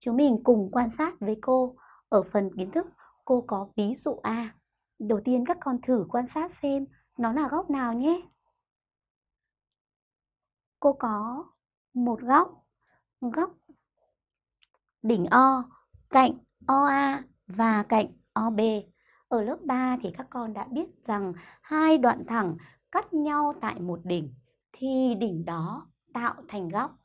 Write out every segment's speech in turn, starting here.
Chúng mình cùng quan sát với cô. Ở phần kiến thức, cô có ví dụ A. Đầu tiên các con thử quan sát xem nó là góc nào nhé. Cô có một góc, góc đỉnh O, cạnh OA và cạnh OB. Ở lớp 3 thì các con đã biết rằng hai đoạn thẳng cắt nhau tại một đỉnh thì đỉnh đó tạo thành góc.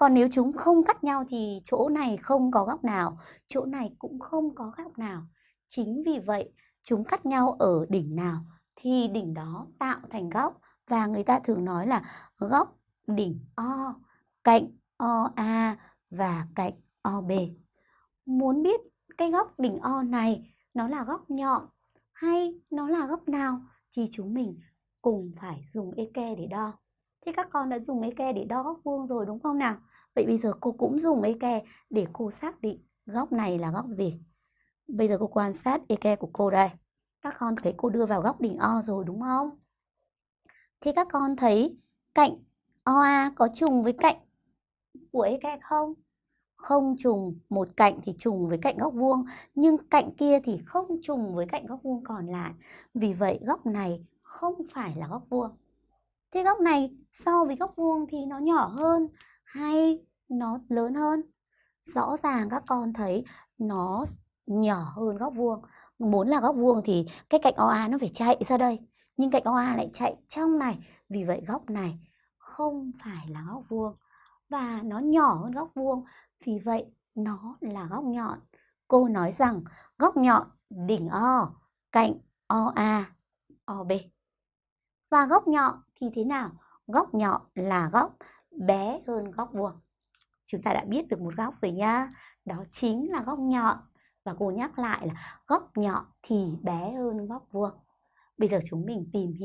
Còn nếu chúng không cắt nhau thì chỗ này không có góc nào, chỗ này cũng không có góc nào. Chính vì vậy, chúng cắt nhau ở đỉnh nào thì đỉnh đó tạo thành góc và người ta thường nói là góc đỉnh O, cạnh OA và cạnh OB. Muốn biết cái góc đỉnh O này nó là góc nhọn hay nó là góc nào thì chúng mình cùng phải dùng eke để đo. Thế các con đã dùng eke để đo góc vuông rồi đúng không nào? Vậy bây giờ cô cũng dùng eke để cô xác định góc này là góc gì. Bây giờ cô quan sát eke của cô đây. Các con thấy cô đưa vào góc đỉnh O rồi đúng không? thì các con thấy cạnh OA có trùng với cạnh của eke không? Không trùng, một cạnh thì trùng với cạnh góc vuông, nhưng cạnh kia thì không trùng với cạnh góc vuông còn lại. Vì vậy góc này không phải là góc vuông. Thế góc này so với góc vuông thì nó nhỏ hơn hay nó lớn hơn? Rõ ràng các con thấy nó nhỏ hơn góc vuông. Muốn là góc vuông thì cái cạnh OA nó phải chạy ra đây. Nhưng cạnh OA lại chạy trong này. Vì vậy góc này không phải là góc vuông. Và nó nhỏ hơn góc vuông. Vì vậy nó là góc nhọn. Cô nói rằng góc nhọn đỉnh O cạnh OA OB. Và góc nhọn thì thế nào? Góc nhọn là góc bé hơn góc vuông. Chúng ta đã biết được một góc rồi nhá. Đó chính là góc nhọn. Và cô nhắc lại là góc nhọn thì bé hơn góc vuông. Bây giờ chúng mình tìm hiểu